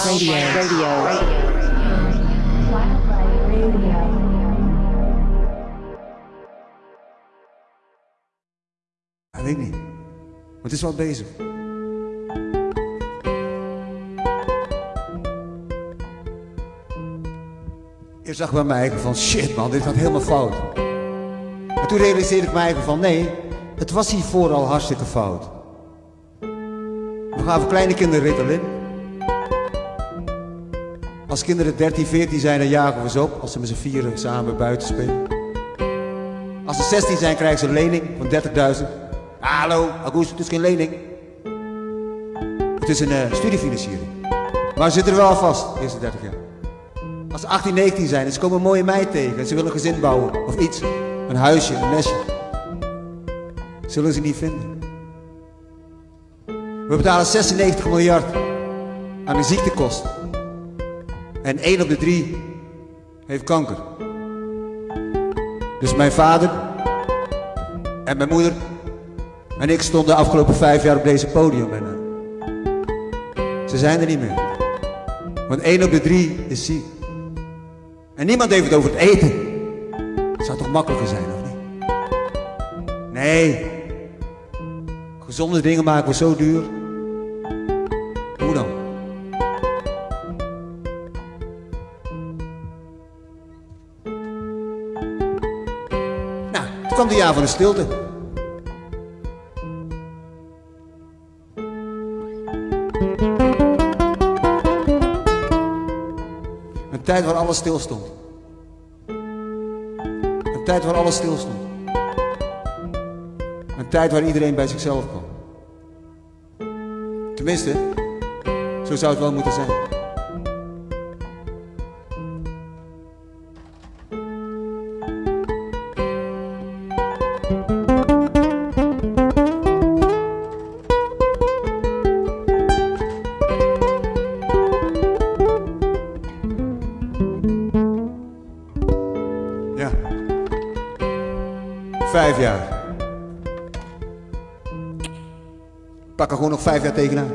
Radio. Radio. Ik weet niet. Maar het is wel bezig. Eerst zag ik bij mij van shit man, dit gaat helemaal fout. En toen realiseerde ik mij van nee, het was hiervoor al hartstikke fout. We gaven kleine kinderen Ritalin. Als kinderen 13, 14 zijn, dan jagen we ze op als ze met z'n vieren samen buiten spelen. Als ze 16 zijn, krijgen ze een lening van 30.000. Hallo, Augusto, het is geen lening. Het is een eh, studiefinanciering. Maar ze zitten er wel vast, de eerste 30 jaar. Als ze 18, 19 zijn ze komen een mooie meid tegen en ze willen een gezin bouwen of iets. Een huisje, een nestje. Zullen ze niet vinden. We betalen 96 miljard aan de ziektekosten. En 1 op de 3 heeft kanker. Dus mijn vader en mijn moeder en ik stonden de afgelopen vijf jaar op deze podium. En, uh, ze zijn er niet meer. Want 1 op de 3 is ziek. En niemand heeft het over het eten. Het zou toch makkelijker zijn, of niet? Nee. Gezonde dingen maken we zo duur. Van de stilte. Een tijd waar alles stil stond. Een tijd waar alles stil stond. Een tijd waar iedereen bij zichzelf kwam. Tenminste, zo zou het wel moeten zijn. Vijf jaar tegenaan.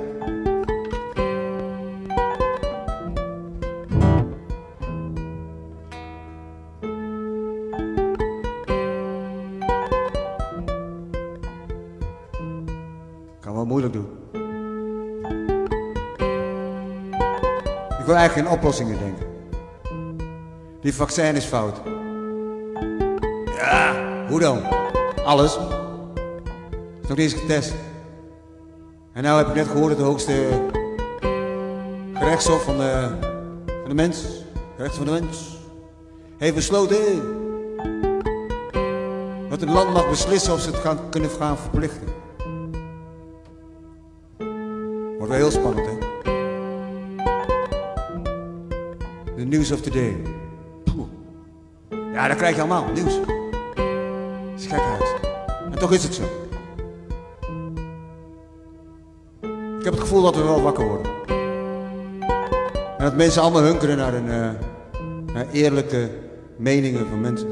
Kan wel moeilijk doen. Ik wil eigenlijk geen oplossingen denken. Die vaccin is fout. Ja, hoe dan? Alles. Is nog niet eens getest. En nou heb ik net gehoord dat de hoogste gerechtshof van de, van de mens, recht van de mens, heeft besloten dat een land mag beslissen of ze het gaan, kunnen gaan verplichten. Wordt wel heel spannend, hè? The news of today. Poeh. Ja, dat krijg je allemaal, nieuws. Het is gekhuis. En toch is het zo. Heb het gevoel dat we wel wakker worden. En dat mensen allemaal hunkeren naar, een, eh, naar eerlijke meningen van mensen.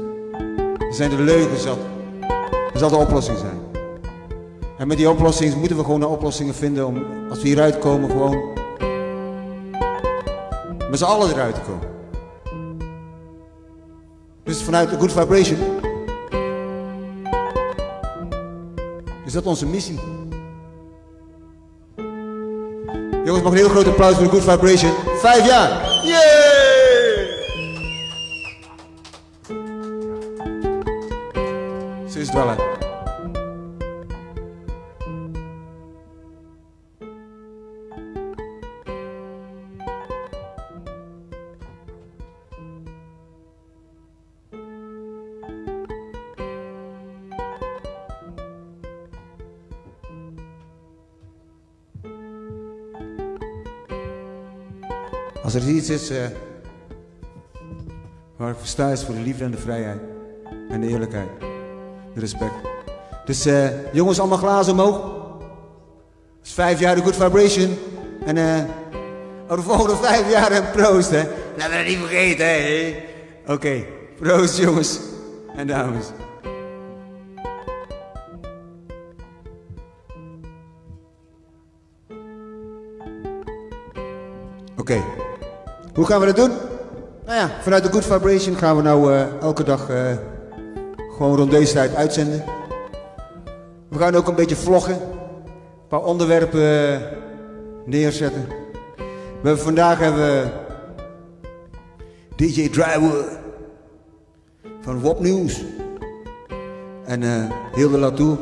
Er zijn de leugens zat. Er zal de oplossing zijn. En met die oplossingen moeten we gewoon naar oplossingen vinden om, als we hieruit komen, gewoon met z'n allen eruit te komen. Dus vanuit de Good Vibration is dat onze missie. Jongens, mag een heel groot applaus voor de Good Vibration. Vijf jaar! Yay! Zo is het Als er iets is eh, waar ik voor is voor de liefde en de vrijheid. En de eerlijkheid. De respect. Dus eh, jongens, allemaal glazen omhoog. Het is vijf jaar de Good Vibration. En eh, over de volgende vijf jaar een proost, hè. Laten we dat niet vergeten, hè. Oké, proost jongens en dames. Oké. Hoe gaan we dat doen? Nou ja, vanuit de Good Vibration gaan we nou eh, elke dag eh, gewoon rond deze tijd uitzenden. We gaan ook een beetje vloggen. Een paar onderwerpen eh, neerzetten. We hebben vandaag hebben we DJ Drywood van Wop News. En uh, Hilde Latour.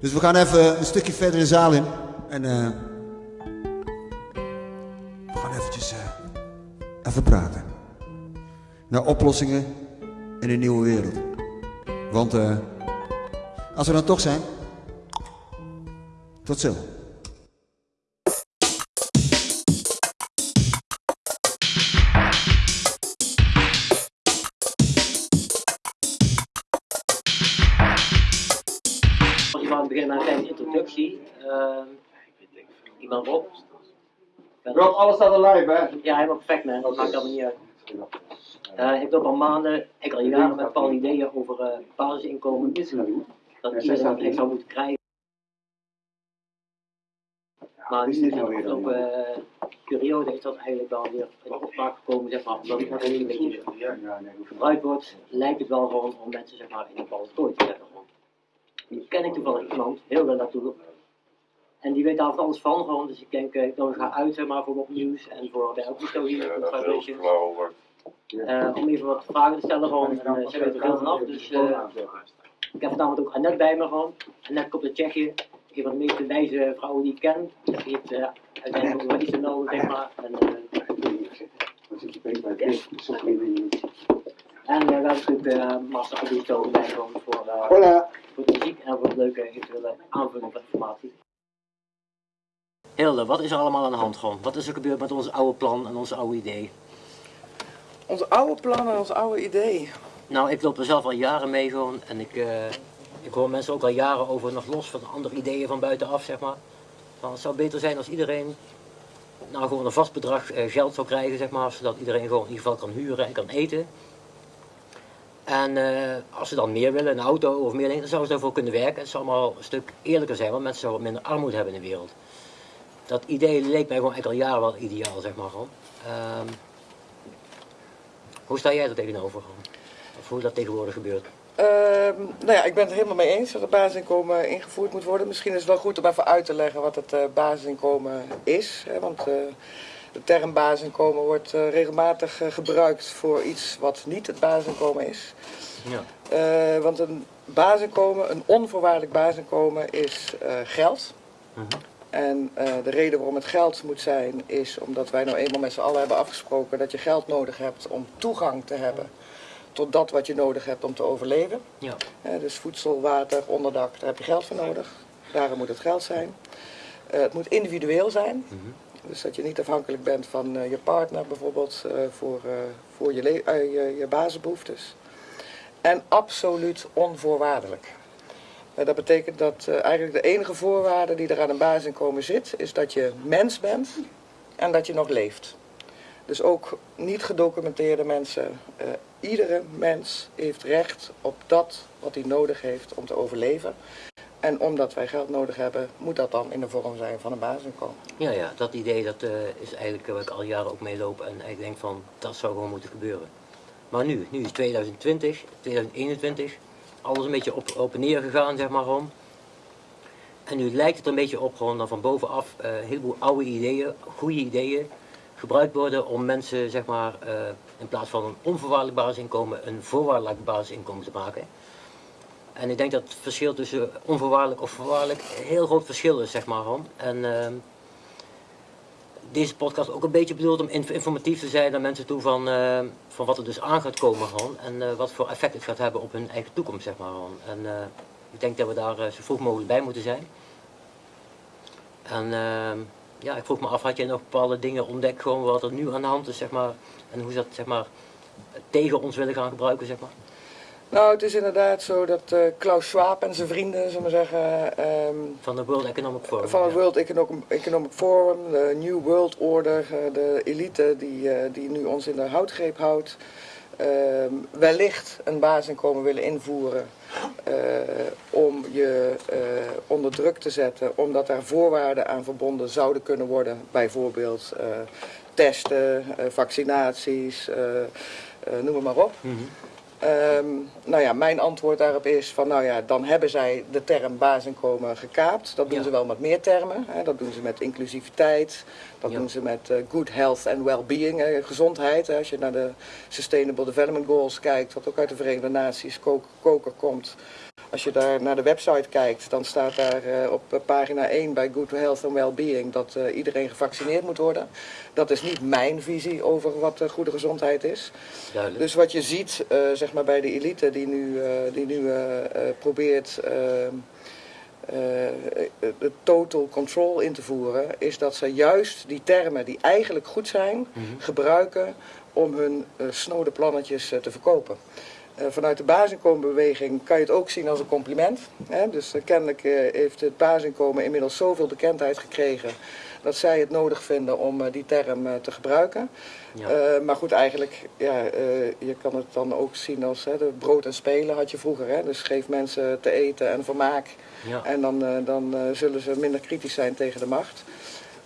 Dus we gaan even een stukje verder de zaal in. En even praten. Naar oplossingen in een nieuwe wereld. Want als we dan toch zijn, tot zo. beginnen met een kleine introductie. Uh, ik ben Rob. Alles staat live, hè? Ja, helemaal perfect, man. Dat maakt allemaal niet uit. Uh, ik loop al maanden, ik al jaren met bepaalde ideeën over uh, basisinkomen. Dat iedereen dat echt zou moeten krijgen. Maar in de afgelopen uh, periode is dat eigenlijk wel weer in opspraak gekomen, zeg maar, omdat het een beetje gebruikt wordt, lijkt het wel gewoon om mensen zeg maar, in een bepaalde kooi te zetten. Nu ken ik toevallig iemand, heel daar naartoe. En die weet daar van alles van, gewoon. Dus ik denk, ik dan ga uit zeg maar, voor wat nieuws en voor de Augusto hier op. Uh, om even wat vragen te stellen gewoon. En uh, zij weet er veel vanaf. Dus uh, ik heb vanavond ook Annette bij me gewoon. Annette komt uit Tsjechië. Een van de meest wijze vrouwen die ik ken. Dat heeft uh, uiteindelijk ook wel iets te melden, zeg maar. En, en we hebben natuurlijk uh, Master Augusto bij gewoon voor, voor de muziek en voor de leuke eventuele aanvulling van informatie. Hilde, wat is er allemaal aan de hand gewoon? Wat is er gebeurd met ons oude plan en ons oude idee? Ons oude plan en ons oude idee? Nou, ik loop er zelf al jaren mee gewoon en ik, uh, ik hoor mensen ook al jaren over, nog los van andere ideeën van buitenaf, zeg maar. Van, het zou beter zijn als iedereen nou gewoon een vast bedrag uh, geld zou krijgen, zeg maar, zodat iedereen gewoon in ieder geval kan huren en kan eten. En uh, als ze dan meer willen, een auto of meer dingen, dan zouden ze daarvoor kunnen werken. Het zou allemaal een stuk eerlijker zijn, want mensen zouden minder armoede hebben in de wereld. Dat idee leek mij gewoon echt al jaren wel ideaal, zeg maar gewoon. Um, hoe sta jij er tegenover? Of hoe dat tegenwoordig gebeurt? Uh, nou ja, ik ben het er helemaal mee eens dat het basisinkomen ingevoerd moet worden. Misschien is het wel goed om even uit te leggen wat het uh, basisinkomen is. Hè, want uh, de term basisinkomen wordt uh, regelmatig gebruikt voor iets wat niet het basisinkomen is. Ja. want een basisinkomen, een onvoorwaardelijk basisinkomen is geld. -huh. En uh, de reden waarom het geld moet zijn, is omdat wij nou eenmaal met z'n allen hebben afgesproken dat je geld nodig hebt om toegang te hebben tot dat wat je nodig hebt om te overleven. Ja. Uh, dus voedsel, water, onderdak, daar heb je geld voor nodig. Daarom moet het geld zijn. Uh, het moet individueel zijn. Mm -hmm. Dus dat je niet afhankelijk bent van je partner bijvoorbeeld voor, voor je, je, je basisbehoeftes. En absoluut onvoorwaardelijk. Dat betekent dat uh, eigenlijk de enige voorwaarde die er aan een basisinkomen zit, is dat je mens bent en dat je nog leeft. Dus ook niet gedocumenteerde mensen, uh, iedere mens heeft recht op dat wat hij nodig heeft om te overleven. En omdat wij geld nodig hebben, moet dat dan in de vorm zijn van een basisinkomen. Ja, ja, dat idee dat, is eigenlijk waar ik al jaren ook mee loop en ik denk van dat zou gewoon moeten gebeuren. Maar nu, nu is 2020, 2021 alles een beetje op, op en neer gegaan, zeg maar gewoon. En nu lijkt het er een beetje op gewoon dan van bovenaf uh, een heleboel oude ideeën, goede ideeën, gebruikt worden om mensen, zeg maar, uh, in plaats van een onvoorwaardelijk basisinkomen, een voorwaardelijk basisinkomen te maken. En ik denk dat het verschil tussen onvoorwaardelijk of voorwaardelijk een heel groot verschil is, zeg maar gewoon. En uh, deze podcast ook een beetje bedoeld om informatief te zijn naar mensen toe van, uh, van wat er dus aan gaat komen gewoon. En uh, wat voor effect het gaat hebben op hun eigen toekomst, zeg maar gewoon. En uh, ik denk dat we daar zo vroeg mogelijk bij moeten zijn. En ja, ik vroeg me af, had jij nog bepaalde dingen ontdekt gewoon wat er nu aan de hand is, zeg maar. En hoe ze dat, zeg maar, tegen ons willen gaan gebruiken, zeg maar. Nou, het is inderdaad zo dat uh, Klaus Schwab en zijn vrienden, zullen we zeggen... Um, van de World Economic Forum. Van het World Economic, Economic Forum, de New World Order, uh, de elite die, uh, die nu ons in de houtgreep houdt. ehm, wellicht een basisinkomen willen invoeren eh, om je eh, onder druk te zetten, omdat daar voorwaarden aan verbonden zouden kunnen worden, bijvoorbeeld eh, testen, eh, vaccinaties, eh, eh, noem maar op. Ehm, nou ja, mijn antwoord daarop is van, nou ja, dan hebben zij de term basisinkomen gekaapt. Dat doen Ja. ze wel met meer termen. Hè. Dat doen ze met inclusiviteit, dat Ja. doen ze met eh, good health and well-being, hè, gezondheid. Hè. Als je naar de Sustainable Development Goals kijkt, wat ook uit de Verenigde Naties, ko- koker komt. Als je daar naar de website kijkt, dan staat daar eh, op eh, pagina 1 bij Good Health and Wellbeing dat eh, iedereen gevaccineerd moet worden. Dat is niet mijn visie over wat goede gezondheid is. Duidelijk. Dus wat je ziet zeg maar bij de elite die nu, die nu probeert ehm, de total control in te voeren, is dat ze juist die termen die eigenlijk goed zijn, Mhm. gebruiken om hun eh, snode plannetjes te verkopen. Eh, vanuit de basisinkomenbeweging kan je het ook zien als een compliment. Hè? Dus eh, kennelijk eh, heeft het basisinkomen inmiddels zoveel bekendheid gekregen dat zij het nodig vinden om die term te gebruiken. Ja. Maar goed, eigenlijk, ja, je kan het dan ook zien als hè, de brood en spelen had je vroeger. Hè? Dus geef mensen te eten en vermaak. ja. En dan, dan zullen ze minder kritisch zijn tegen de macht.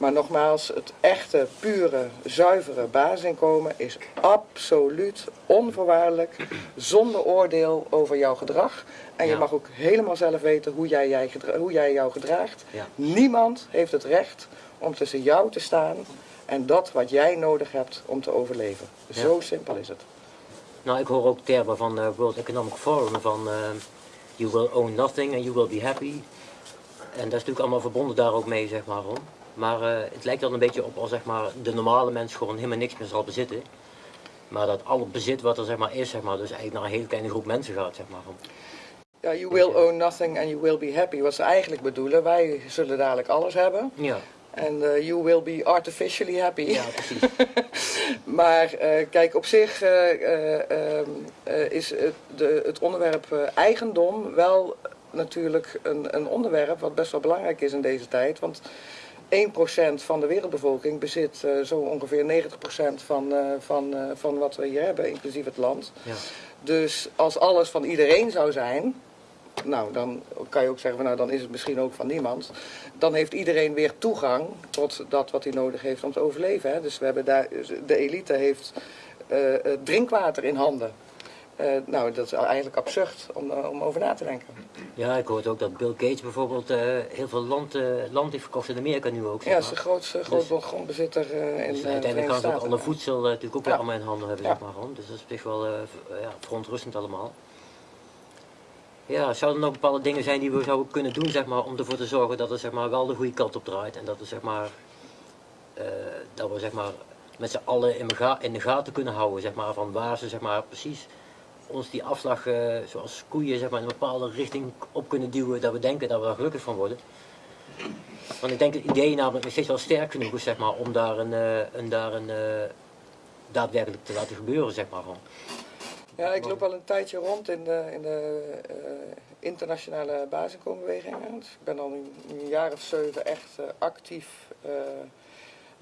Maar nogmaals, het echte, pure, zuivere basisinkomen is absoluut onvoorwaardelijk, zonder oordeel over jouw gedrag. En je mag ook helemaal zelf weten hoe jij, jij hoe jij jou gedraagt. Ja. Niemand heeft het recht om tussen jou te staan en dat wat jij nodig hebt om te overleven. Ja. Zo simpel is het. Nou, ik hoor ook termen van eh World Economic Forum van eh, you will own nothing and you will be happy. En dat is natuurlijk allemaal verbonden daar ook mee, zeg maar. Hoor. Maar eh, het lijkt dan een beetje op als zeg maar, de normale mens gewoon helemaal niks meer zal bezitten. Maar dat al het bezit wat er zeg maar, is, zeg maar, dus eigenlijk naar een hele kleine groep mensen gaat. Zeg maar. Ja, you will own nothing and you will be happy. Wat ze eigenlijk bedoelen, wij zullen dadelijk alles hebben. Ja, En eh, you will be artificially happy. ja, precies. Maar eh, kijk, op zich eh, eh, ehm, eh, is het, de, het onderwerp eigendom wel natuurlijk een, een onderwerp wat best wel belangrijk is in deze tijd. Want 1% van de wereldbevolking bezit eh, zo ongeveer 90% van, eh, van, eh, van wat we hier hebben, inclusief het land. Ja. Dus als alles van iedereen zou zijn, nou dan kan je ook zeggen van nou dan is het misschien ook van niemand. Dan heeft iedereen weer toegang tot dat wat hij nodig heeft om te overleven. Hè. Dus we hebben daar, de elite heeft drinkwater in handen. Eh, nou, dat is eigenlijk absurd om, eh, om over na te denken. ja, ik hoorde ook dat Bill Gates bijvoorbeeld eh, heel veel land, land heeft verkocht in Amerika nu ook. Ja, dat is de grootste groot grondbezitter eh, in Dus de uiteindelijk gaan ze alle voedsel natuurlijk ook weer Ja. allemaal in handen hebben, Ja. zeg maar. Dus dat is op zich wel ja, verontrustend allemaal. Ja, zouden er nog bepaalde dingen zijn die we zouden kunnen doen, zeg maar, om ervoor te zorgen dat het zeg maar, wel de goede kant op draait. En dat we, zeg maar, dat we zeg maar, met z'n allen in de gaten kunnen houden, zeg maar, van waar ze zeg maar, precies ons die afslag, eh, zoals koeien, zeg maar, in een bepaalde richting op kunnen duwen, dat we denken dat we daar gelukkig van worden. Want ik denk het idee namelijk nog steeds wel sterk genoeg is, zeg maar, om daar een, eh, een, daar een eh, daadwerkelijk te laten gebeuren, zeg maar. Gewoon. Ja, ik loop al een tijdje rond in de, in de internationale basisinkomenbeweging. Dus ik ben al een, een jaar of zeven echt actief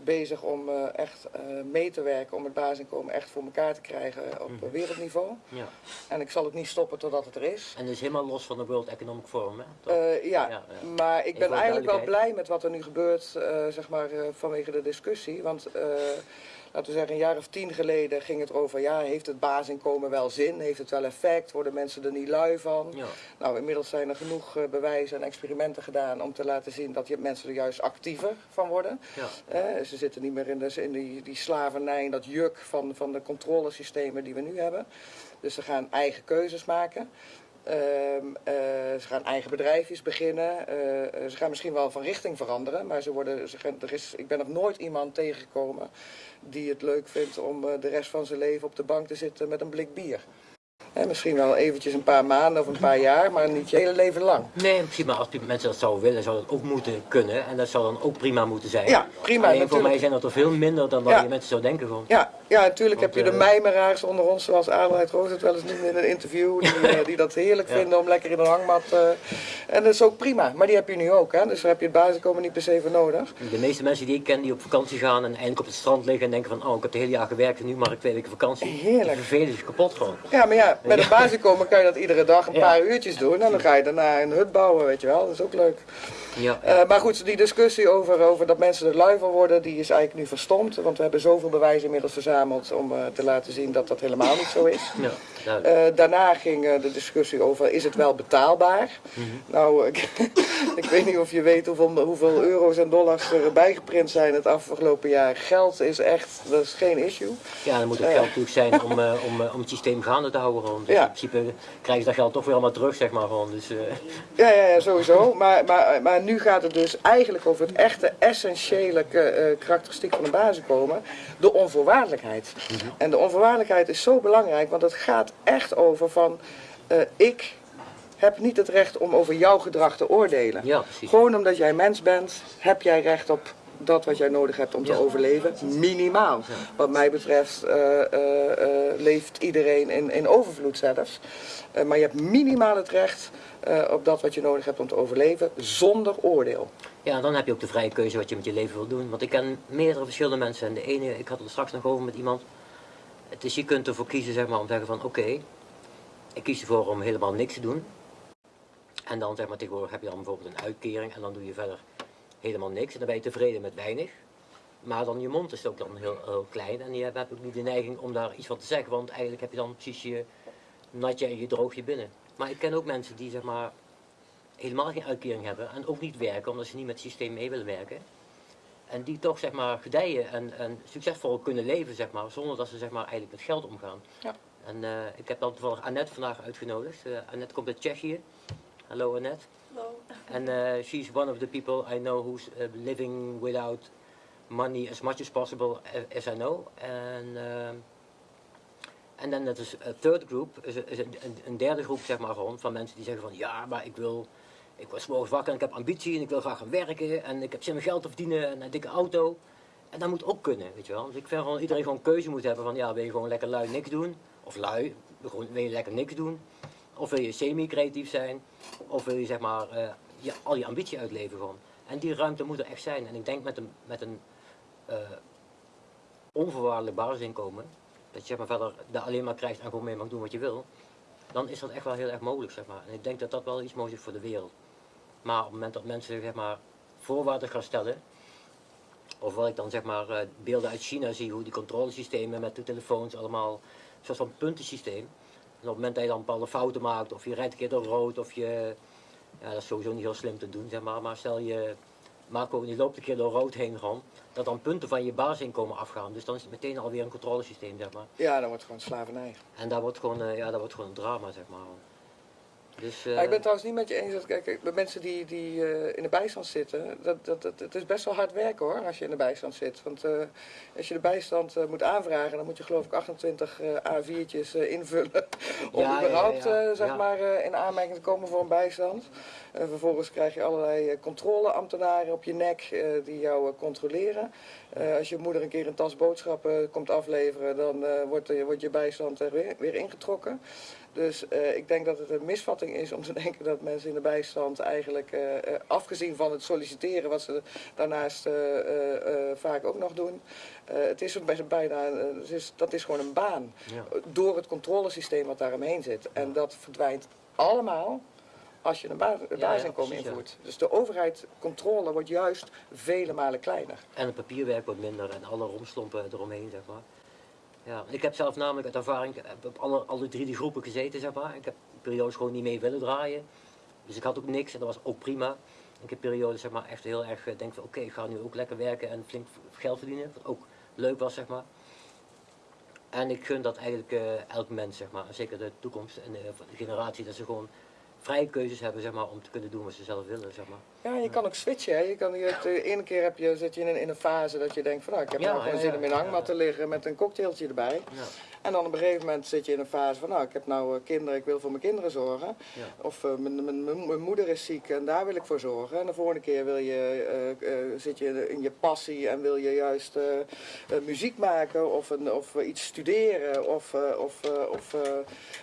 bezig om eh, echt eh, mee te werken om het basisinkomen echt voor elkaar te krijgen op Mhm. wereldniveau. Ja. En ik zal het niet stoppen totdat het er is. En dus helemaal los van de World Economic Forum, hè? Eh, ja, Ja, ja. maar ik ben eigenlijk wel blij met wat er nu gebeurt, eh, zeg maar, eh, vanwege de discussie. Want, eh, laten we zeggen, een jaar of tien geleden ging het over, ja, heeft het basisinkomen wel zin? Heeft het wel effect? Worden mensen er niet lui van? ja. Nou, inmiddels zijn er genoeg eh, bewijzen en experimenten gedaan om te laten zien dat je mensen er juist actiever van worden. Ja. Eh, ze zitten niet meer in, de, in die, die slavernij, in dat juk van, van de controlesystemen die we nu hebben. Dus ze gaan eigen keuzes maken. Ehm, eh, ze gaan eigen bedrijfjes beginnen. Eh, ze gaan misschien wel van richting veranderen. Maar ze worden, er is, ik ben nog nooit iemand tegengekomen die het leuk vindt om eh, de rest van zijn leven op de bank te zitten met een blik bier. Hè, misschien wel eventjes een paar maanden of een paar jaar, maar niet je hele leven lang. Nee, in principe, als die mensen dat zouden willen, zou dat ook moeten kunnen. En dat zou dan ook prima moeten zijn. Ja, prima, Alleen voor mij zijn dat er veel minder dan Ja. je mensen zou denken gewoon. Ja, ja natuurlijk heb je de eh, mijmeraars onder ons, zoals Adelheid Roos het wel eens noemde in een interview, die, eh, die dat heerlijk Ja. vinden om lekker in een hangmat. eh, en dat is ook prima, maar die heb je nu ook, hè? dus daar heb je het basiskomen niet per se voor nodig. De meeste mensen die ik ken die op vakantie gaan en eindelijk op het strand liggen en denken van oh ik heb het hele jaar gewerkt en nu mag ik twee weken vakantie. Heerlijk. Die vervelen zich kapot gewoon. Ja, maar ja, met een basiskomen kan je dat iedere dag een Ja. paar uurtjes doen en dan ga je daarna een hut bouwen, weet je wel, dat is ook leuk. Ja, Eh, maar goed, die discussie over, over dat mensen er lui van worden, die is eigenlijk nu verstomd. Want we hebben zoveel bewijzen inmiddels verzameld om eh, te laten zien dat dat helemaal niet zo is. ja, Eh, daarna ging eh, de discussie over, is het wel betaalbaar? Nou, ik, ik weet niet of je weet hoeveel, hoeveel euro's en dollars er bijgeprint zijn het afgelopen jaar. Geld is echt, dat is geen issue. Ja, dan moet ook eh. geld natuurlijk zijn om, eh, om, eh, om het systeem gaande te houden gewoon. Dus Ja. in principe krijgen ze dat geld toch weer allemaal terug zeg maar gewoon. Dus, eh, Ja, ja, ja sowieso. Maar, maar, maar nu gaat het dus eigenlijk over het echte essentiële eh, karakteristiek van een basiskomen. De onvoorwaardelijkheid. En de onvoorwaardelijkheid is zo belangrijk, want het gaat echt over van... eh, ik heb niet het recht om over jouw gedrag te oordelen. ja. Gewoon omdat jij mens bent, heb jij recht op dat wat jij nodig hebt om te Ja. overleven. Minimaal. Wat mij betreft eh, eh, leeft iedereen in, in overvloed zelfs. Maar je hebt minimaal het recht op dat wat je nodig hebt om te overleven, zonder oordeel. Ja, dan heb je ook de vrije keuze wat je met je leven wil doen. Want ik ken meerdere verschillende mensen. En de ene, ik had het er straks nog over met iemand. Is, je kunt ervoor kiezen zeg maar, om te zeggen van oké, ik kies ervoor om helemaal niks te doen. En dan zeg maar tegenwoordig heb je dan bijvoorbeeld een uitkering en dan doe je verder helemaal niks. En dan ben je tevreden met weinig. Maar dan je mond is ook dan heel, heel klein en je hebt ook niet de neiging om daar iets van te zeggen. Want eigenlijk heb je dan precies je natje en je droogje binnen. Maar ik ken ook mensen die zeg maar helemaal geen uitkering hebben en ook niet werken omdat ze niet met het systeem mee willen werken. En die toch zeg maar gedijen en, en succesvol kunnen leven zeg maar, zonder dat ze zeg maar eigenlijk met geld omgaan. Ja. En eh, ik heb dan toevallig Annette vandaag uitgenodigd. Eh, Annette komt uit Tsjechië. Hallo Annette. Hallo. And uh, she's one of the people I know who's uh, living without money as much as possible as I know. And en dan dat is a third group, is, is een, een- een derde groep zeg maar gewoon van mensen die zeggen van ja, maar ik wil, ik was morgens wakker en ik heb ambitie en ik wil graag gaan werken en ik heb zin om geld te verdienen en een dikke auto. En dat moet ook kunnen, weet je wel. Dus ik vind gewoon iedereen gewoon keuze moet hebben van ja, wil je gewoon lekker lui niks doen? Of lui, gewoon, wil je lekker niks doen? Of wil je semi-creatief zijn? Of wil je zeg maar eh, je, al je ambitie uitleven gewoon? En die ruimte moet er echt zijn. En ik denk met een, met een eh, onvoorwaardelijk basisinkomen, dat je zeg maar verder daar alleen maar krijgt en gewoon mee mag doen wat je wil, dan is dat echt wel heel erg mogelijk zeg maar. En ik denk dat dat wel iets moois is voor de wereld. Maar op het moment dat mensen zeg maar voorwaarden gaan stellen, of wat ik dan zeg maar eh, beelden uit China zie, hoe die controlesystemen met de telefoons allemaal, een soort van puntensysteem. En op het moment dat je dan bepaalde fouten maakt, of je rijdt een keer door rood, of je, ja dat is sowieso niet heel slim te doen zeg maar, maar stel je, Marco, die loopt een keer door rood heen gewoon, dat dan punten van je basisinkomen afgaan. Dus dan is het meteen alweer een controlesysteem zeg maar. Ja, dan wordt gewoon slavernij. En daar wordt gewoon, eh, ja, dat wordt gewoon een drama zeg maar. Dus, eh, Ja, ik ben het trouwens niet met je eens dat kijk, bij mensen die, die eh, in de bijstand zitten, dat, dat, dat, het is best wel hard werken hoor, als je in de bijstand zit. Want eh, als je de bijstand moet aanvragen, dan moet je geloof ik 28 eh, A4'tjes eh, invullen om Ja, überhaupt ja, zeg maar in aanmerking te komen voor een bijstand. En vervolgens krijg je allerlei controleambtenaren op je nek die jou controleren. Als je moeder een keer een tas boodschappen komt afleveren, dan wordt, wordt je bijstand er weer, weer ingetrokken. Dus eh, ik denk dat het een misvatting is om te denken dat mensen in de bijstand eigenlijk, eh, eh, afgezien van het solliciteren, wat ze daarnaast vaak ook nog doen, het is bijna, het is, dat is gewoon een baan. ja. Door het controlesysteem wat daaromheen zit. En dat verdwijnt allemaal als je een ja, basisinkomen ja. invoert. Dus de overheid controle wordt juist vele malen kleiner. En het papierwerk wordt minder en alle romslompen eromheen, zeg maar. Ja, ik heb zelf namelijk uit ervaring op alle, alle drie die groepen gezeten, zeg maar. Ik heb periodes gewoon niet mee willen draaien. Dus ik had ook niks en dat was ook prima. Ik heb periodes, zeg maar, echt heel erg eh, denk van oké, ik ga nu ook lekker werken en flink geld verdienen. Wat ook leuk was, zeg maar. En ik gun dat eigenlijk eh, elk mens, zeg maar. Zeker de toekomst en de generatie, dat ze gewoon vrije keuzes hebben, zeg maar, om te kunnen doen wat ze zelf willen, zeg maar. Ja, je kan ook switchen. Hè. Je kan, je, de ene keer heb je, zit je in een, in een fase dat je denkt van nou, ik heb Ja, nou gewoon ja, zin om in een hangmat te liggen met een cocktailtje erbij. En dan op een gegeven moment zit je in een fase van, nou, ik heb nou eh, kinderen, ik wil voor mijn kinderen zorgen. Ja. Of eh, mijn, mijn, mijn, mijn moeder is ziek en daar wil ik voor zorgen. En de volgende keer wil je, eh, zit je in je passie en wil je juist muziek maken of, een, of iets studeren of, of, of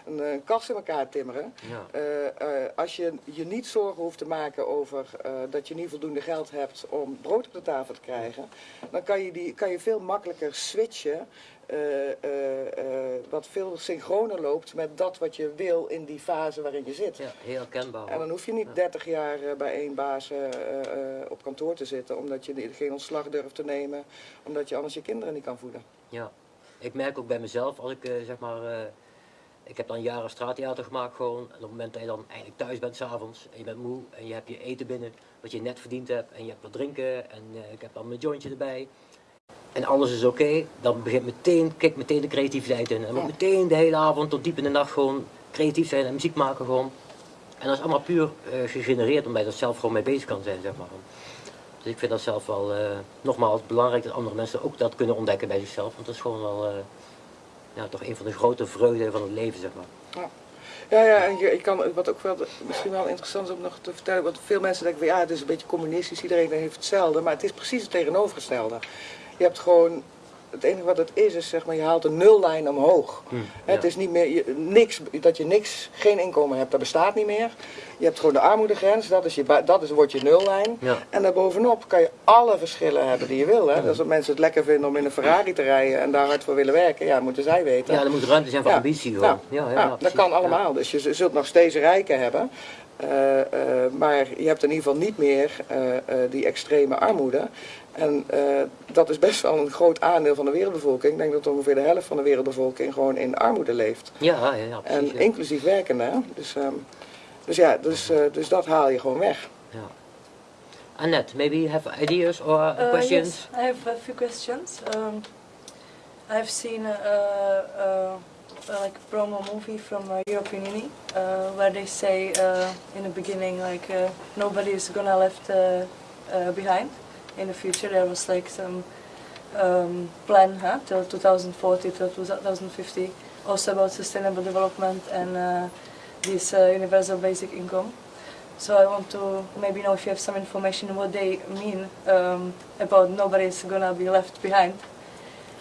een, een kast in elkaar timmeren. Ja. Als je je niet zorgen hoeft te maken over dat je niet voldoende geld hebt om brood op de tafel te krijgen, dan kan je, die, kan je veel makkelijker switchen. Eh, eh, eh, wat veel synchroner loopt met dat wat je wil in die fase waarin je zit. ja, heel herkenbaar. En dan hoef je niet 30 jaar bij één baas op kantoor te zitten, omdat je geen ontslag durft te nemen, omdat je anders je kinderen niet kan voeden. Ja, ik merk ook bij mezelf, als ik zeg maar, ik heb dan jaren straattheater gemaakt gewoon. En op het moment dat je dan eindelijk thuis bent s'avonds en je bent moe en je hebt je eten binnen, wat je net verdiend hebt en je hebt wat drinken en ik heb dan mijn jointje erbij. En alles is oké, dan begint meteen, kijk meteen de creativiteit in. En dan moet meteen de hele avond tot diep in de nacht gewoon creatief zijn en muziek maken gewoon. En dat is allemaal puur eh, gegenereerd omdat je er zelf gewoon mee bezig kan zijn, zeg maar. Dus ik vind dat zelf wel, eh, nogmaals, belangrijk dat andere mensen ook dat kunnen ontdekken bij zichzelf. Want dat is gewoon wel, eh, ja, toch een van de grote vreugden van het leven, zeg maar. Ja, ja, en je, ik kan, wat ook wel misschien wel interessant is om nog te vertellen, want veel mensen denken ja, het is een beetje communistisch, iedereen heeft hetzelfde, maar het is precies het tegenovergestelde. Je hebt gewoon, het enige wat het is, is zeg maar, je haalt een nullijn omhoog. Hè, Het ja. is niet meer, je, niks, dat je niks, geen inkomen hebt, dat bestaat niet meer. Je hebt gewoon de armoedegrens, dat, is je, dat is, wordt je nullijn. Ja. En daarbovenop kan je alle verschillen hebben die je wil. Hè. Dus als mensen het lekker vinden om in een Ferrari te rijden en daar hard voor willen werken, ja, moeten zij weten. Ja, er moet ruimte zijn voor Ja. ambitie gewoon. Ja, Ja, ja, ja, ja, dat kan allemaal. Dus je zult nog steeds rijken hebben. eh, eh, maar je hebt in ieder geval niet meer eh, die extreme armoede. En eh, dat is best wel een groot aandeel van de wereldbevolking. Ik denk dat ongeveer de helft van de wereldbevolking gewoon in armoede leeft. Ja, ja, ja, precies. En ja. inclusief werkende. hè. Dus, ehm, dus ja, dus, eh, dus dat haal je gewoon weg. Ja. Annette, maybe you have ideas or Uh, questions? Yes, I have a few questions. Um, I've seen a, a, a, like a promo movie from uh, European Union uh, where they say uh, in the beginning like uh, nobody is gonna left uh, uh, behind in the future. There was like some um, plan huh, till 2040 till 2050 also about sustainable development and uh, this uh, universal basic income. So I want to maybe know if you have some information what they mean um, about nobody's gonna be left behind.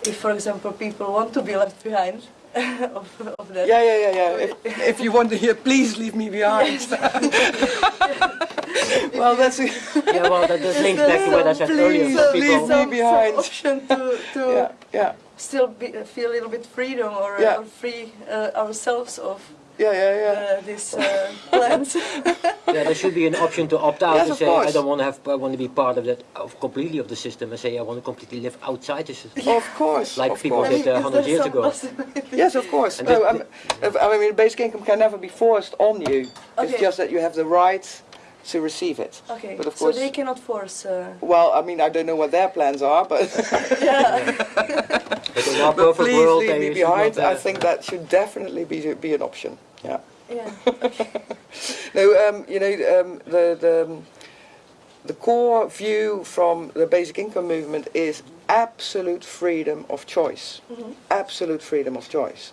If, for example, people want to be left behind of, of that. Yeah, ja, ja. ja. If, if you want to hear, please leave me behind. well, that's... Yeah, well, that, that links back to what I said earlier. Please, for please people. leave some, me behind. some option to, to Ja, ja. still be, feel a little bit freedom or, Yeah. or free uh, ourselves of Ja, yeah, yeah. uh, these uh, plans. Yeah, there should be an option to opt out Yes, and of say I don't want to have, I want to be part of that, of completely of the system, and say I want to completely live outside the system. Of course, Like of people course. did uh, is 100 years ago. Yes, of course. And No, I'm- mean, basic income can never be forced on you. It's just that you have the right to receive it. Okay, But of so course- they cannot force. Uh, Well, I mean, I don't know what their plans are, but, yeah. But but please world, leave me behind. I think that should definitely be be an option. Yeah. yeah. No, um, you know, um, the, the, the core view from the basic income movement is absolute freedom of choice. Absolute freedom of choice.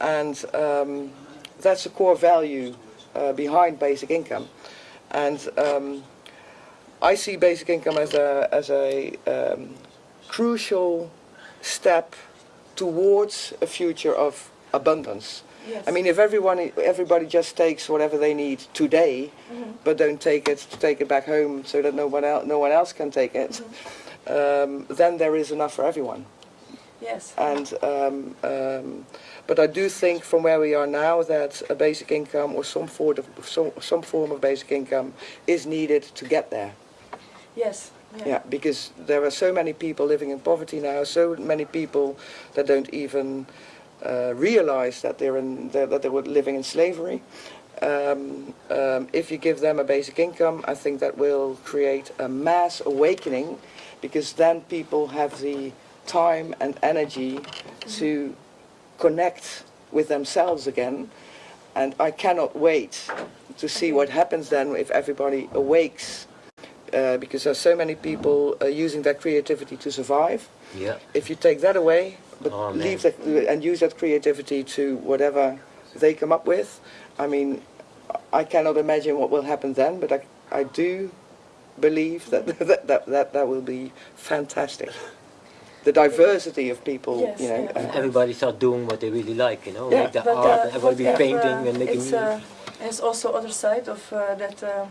And um, that's the core value uh, behind basic income. And um, I see basic income as a, as a um, crucial step towards a future of abundance. Yes. I mean, if everyone, everybody just takes whatever they need today, but don't take it, to take it back home so that no one else, no one else can take it, um, then there is enough for everyone. yes. And um, um, but I do think from where we are now that a basic income or some form of some, some form of basic income is needed to get there. Yes. Yeah. Yeah, because there are so many people living in poverty now, so many people that don't even uh, realize that they're in that that they were living in slavery. Um, um, if you give them a basic income, I think that will create a mass awakening, because then people have the time and energy to connect with themselves again. And I cannot wait to see what happens then if everybody awakes uh, because there's so many people uh, using their creativity to survive. Yeah. If you take that away, but Oh, leave that and use that creativity to whatever they come up with. I mean, I cannot imagine what will happen then, but I, I do believe that that, that, that that will be fantastic. The diversity of people, Yes, you know. yeah. uh, Everybody start doing what they really like, you know, Yeah. make the But, art, uh, everybody what be if, painting uh, and making it's, uh, it's also other side of uh, that uh,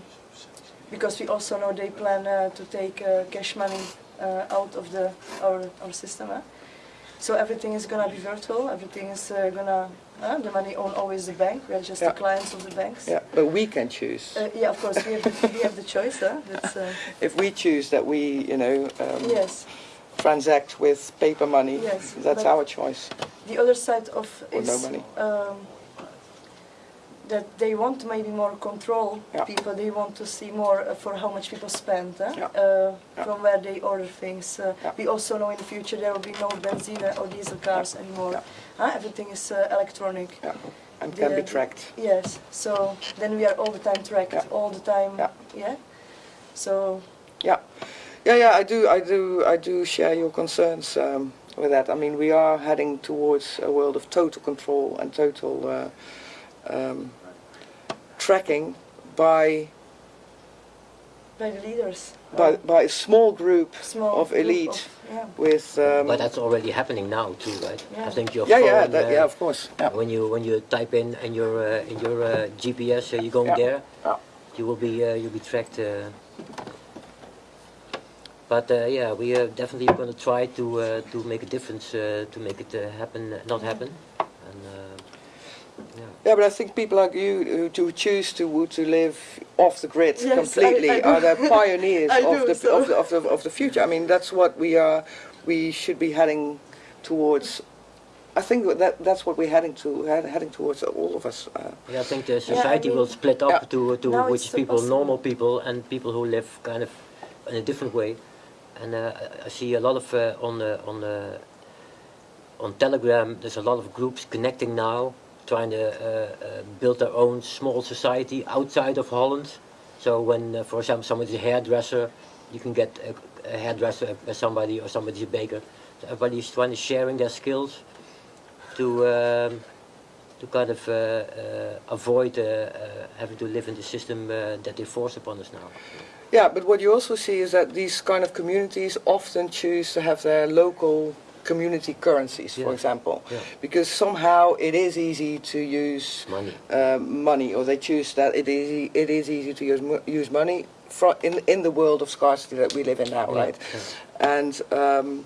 because we also know they plan uh, to take uh, cash money uh, out of the our our system. eh? So everything is gonna be virtual. Everything is uh, gonna uh, the money own always the bank. We are just Yeah. the clients of the banks. yeah, but we can choose. Uh, yeah, of course we have the, we have the choice. Huh? That's, uh, if we choose that we, you know, um, yes. Transact with paper money, Yes, that's our choice. The other side of Or is no money. um, that they want maybe more control. Yeah. People they want to see more uh, for how much people spend eh? Yeah. uh, Yeah. from where they order things. Uh. We also know in the future there will be no benzine or diesel cars anymore. Huh? Everything is uh, electronic. Yeah, and can be tracked. Yes. So then we are all the time tracked, all the time. Yeah. So Yeah, yeah, yeah. I do, I do, I do share your concerns um, with that. I mean, we are heading towards a world of total control and total uh, um, tracking by by the leaders. by uh, by a small group small of group elite of- yeah. with. Um, but that's already happening now too, right? Yeah. I think your yeah, phone, yeah, that, uh, yeah, of course. Yeah, when you when you type in in your uh, in your uh, GPS, uh, you're going Yeah. there, Yeah. you will be uh, you'll be tracked. But uh, yeah, we are definitely going to try to uh, to make a difference uh, to make it uh, happen, not happen. And, uh, yeah. yeah, but I think people like you who to choose to to live off the grid Yes, completely I do. are the pioneers of do, the, so- of the of the of the future. I mean, that's what we are. We should be heading towards. I think that that's what we're heading to heading towards all of us. Uh, Yeah, I think the I society will split up Yeah. to to Now which it's so people, possible. normal people, and people who live kind of in a different way. And uh, I- see a lot of uh, on the on on Telegram. There's a lot of groups connecting now, trying to uh, uh, build their own small society outside of Holland. So when, uh, for example, somebody's a hairdresser, you can get a, a hairdresser by somebody, or somebody's a baker. So everybody's trying to sharing their skills to. Um, to kind of uh, uh, avoid uh, uh, having to live in the system uh, that they force upon us now. yeah, but what you also see is that these kind of communities often choose to have their local community currencies, for example, Yeah. because somehow it is easy to use Money. uh, money, or they choose that it is e- it is easy to use use money in in the world of scarcity that we live in now, Yeah, right? yeah. And um,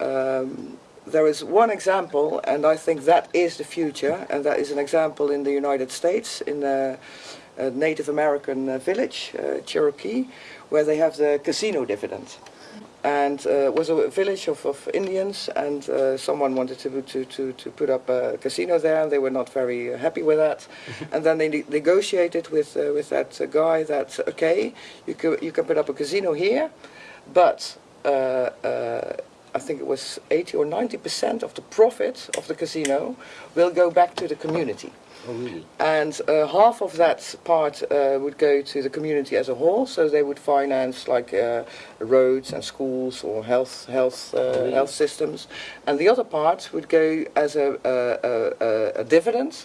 um, there is one example, and I think that is the future, and that is an example in the United States, in a, a Native American uh, village, uh, Cherokee, where they have the casino dividend. And uh, it was a village of, of Indians, and uh, someone wanted to, to, to, to put up a casino there, and they were not very uh, happy with that. and then they ne- negotiated with, uh, with that uh, guy that, okay, you can, you can put up a casino here, but uh, uh, I think it was 80 or 90 percent of the profit of the casino will go back to the community. Oh, really? And uh, half of that part uh, would go to the community as a whole, so they would finance like uh, roads and schools or health health uh, Really? health systems, and the other part would go as a, a, a, a dividend,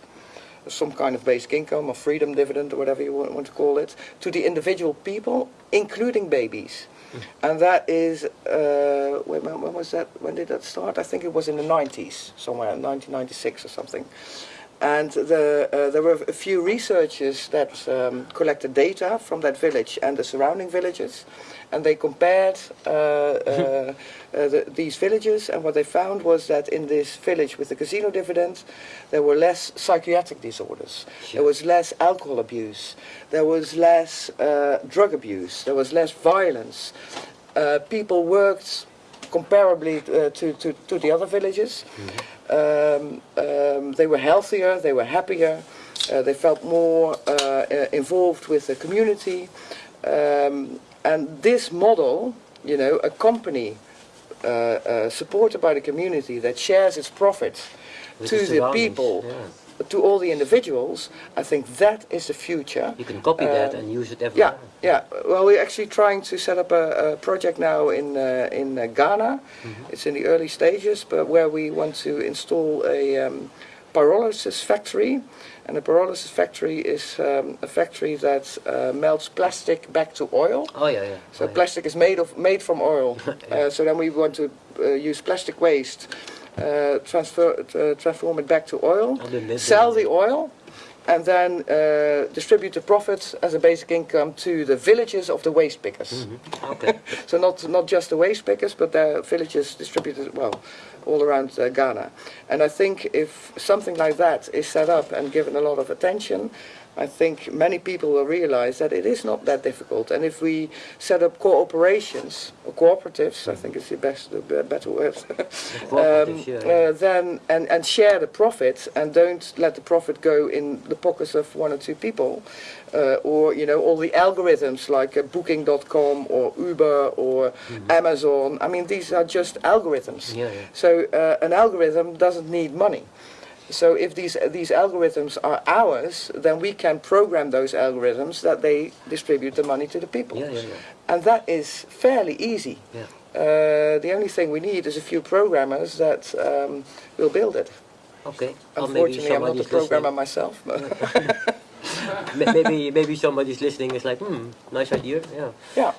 some kind of basic income or freedom dividend or whatever you want, want to call it, to the individual people, including babies. And that is, uh, when, when was that? When did that start? I think it was in the 90s, somewhere, 1996 or something. And the, uh, there were a few researchers that um, collected data from that village and the surrounding villages, and they compared uh, uh, uh, the, these villages, and what they found was that in this village with the casino dividend, there were less psychiatric disorders, there was less alcohol abuse, there was less uh, drug abuse, there was less violence. Uh, people worked comparably uh, to, to, to the other villages. Um, um, they were healthier, they were happier, uh, they felt more uh, uh, involved with the community. Um, and this model, you know, a company uh, uh, supported by the community that shares its profits With to the the people. To all the individuals, I think that is the future. You can copy that Um, and use it everywhere. yeah. yeah. Well, we're actually trying to set up a, a project now in uh, in uh, Ghana. It's in the early stages, but where we want to install a um, pyrolysis factory, and a pyrolysis factory is um, a factory that uh, melts plastic back to oil. Oh yeah, yeah. So oh, yeah. plastic is made of made from oil. uh, so then we want to uh, use plastic waste, uh, transfer uh, transform it back to oil, Oh, sell the oil, and then uh, distribute the profits as a basic income to the villages of the waste pickers. Mhm. Okay. So not not just the waste pickers, but the villages distributed well all around uh, Ghana. And I think if something like that is set up and given a lot of attention, I think many people will realize that it is not that difficult. And if we set up cooperations or cooperatives, I think is the best, the be- better word. Cooperatives, yeah, yeah. uh, then and, and share the profit and don't let the profit go in the pockets of one or two people uh, or you know all the algorithms like uh, booking.com or uber or amazon i mean these are just algorithms Yeah, yeah. So uh, an algorithm doesn't need money so if these these algorithms are ours then we can program those algorithms that they distribute the money to the people Yeah, yeah, yeah. and that is fairly easy uh, the only thing we need is a few programmers that um, will build it. Okay. Unfortunately, I'm not a programmer listening. myself. Maybe maybe somebody's listening is like, hmm, nice idea. Yeah. yeah,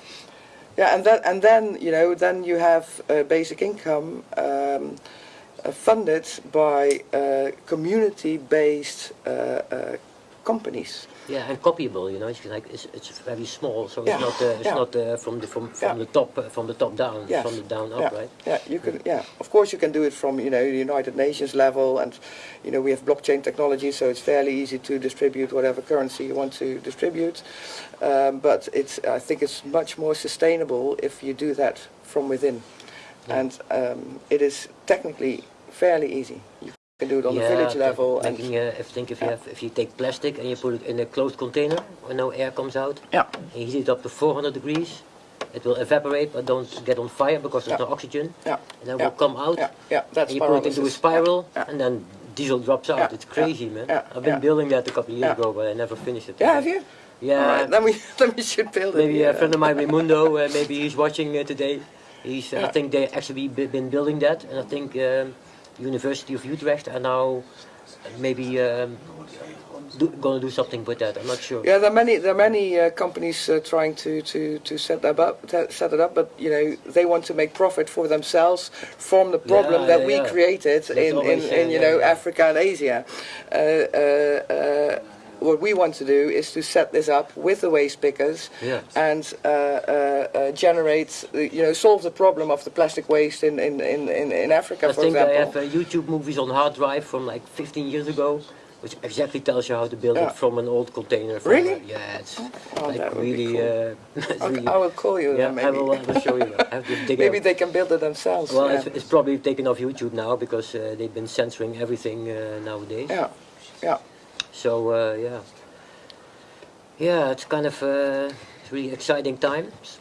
yeah, and then and then you know then you have uh, basic income um, uh, funded by uh, community-based uh, companies. Yeah, and copyable. You know, it's like it's, it's very small, so Yeah, it's not uh, it's yeah. not uh, from the from from Yeah. the top uh, from the top down. Yes. from the down up, yeah, right? yeah, you can. Yeah, of course you can do it from you know the United Nations level, and you know we have blockchain technology, so it's fairly easy to distribute whatever currency you want to distribute. Um, but it's I think it's much more sustainable if you do that from within, and um, it is technically fairly easy. You can do it on the village okay. level, and Making, uh, if think if you have if you take plastic and you put it in a closed container where no air comes out, yeah, and you heat it up to 400 degrees, it will evaporate but don't get on fire because there's Yeah. no oxygen, yeah, and then Yeah. will come out. yeah, yeah. That's and you put it into a spiral, Yeah. and then diesel drops out. Yeah, It's crazy, man. yeah, I've been yeah. building that a couple of years Yeah. ago, but I never finished it. Yeah, have you? Yeah. All right, then we then we should build it. Maybe yeah. a friend of mine, Raimundo, uh, maybe he's watching uh, today. He's, I Yeah. think they actually be, been building that, and I think um, University of Utrecht are now maybe um, do, gonna do something with that. I'm not sure. Yeah, there are many there are many uh, companies uh, trying to, to, to set that up set it up, but you know they want to make profit for themselves from the problem Yeah, that yeah, we yeah. created in, in, in uh, you know. Africa and Asia. Uh, uh, uh, what we want to do is to set this up with the waste pickers Yeah. and uh, uh, uh, generate, you know, solve the problem of the plastic waste in in, in, in, in Africa, I for think example. I have uh, YouTube movies on hard drive from like 15 years ago, which exactly tells you how to build Yeah. it from an old container. From, Really? uh, yeah, it's Oh, like that would be really. cool. Uh, it's really I will call you yeah, I maybe. will, I will show you. I maybe they can build it themselves. Well, yeah. it's, it's probably taken off YouTube now because uh, they've been censoring everything uh, nowadays. yeah, yeah. So uh, yeah, yeah, it's kind of uh, it's really exciting times.